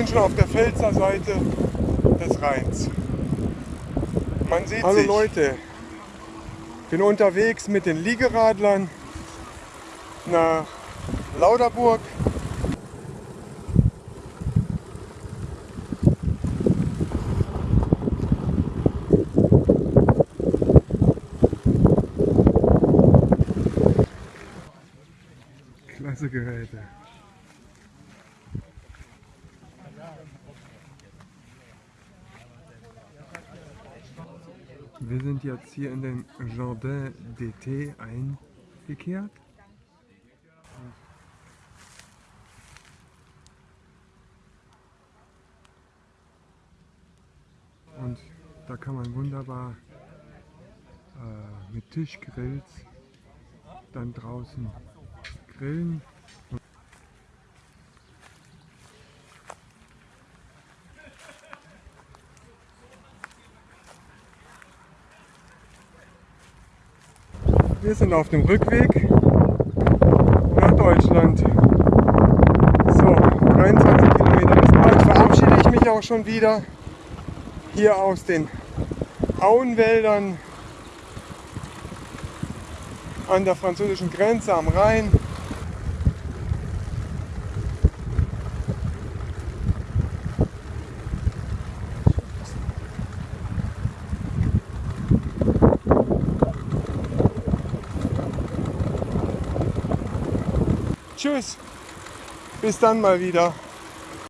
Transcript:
sind schon auf der Pfälzer Seite des Rheins. Man sieht Hallo sich. Leute, bin unterwegs mit den Liegeradlern nach Lauderburg. Klasse Geräte. Wir sind jetzt hier in den Jardin d'été eingekehrt. Und da kann man wunderbar äh, mit Tischgrills dann draußen grillen. Wir sind auf dem Rückweg nach Deutschland. So, 23 Kilometer bis bald verabschiede ich mich auch schon wieder hier aus den Auenwäldern an der französischen Grenze am Rhein. Tschüss, bis dann mal wieder.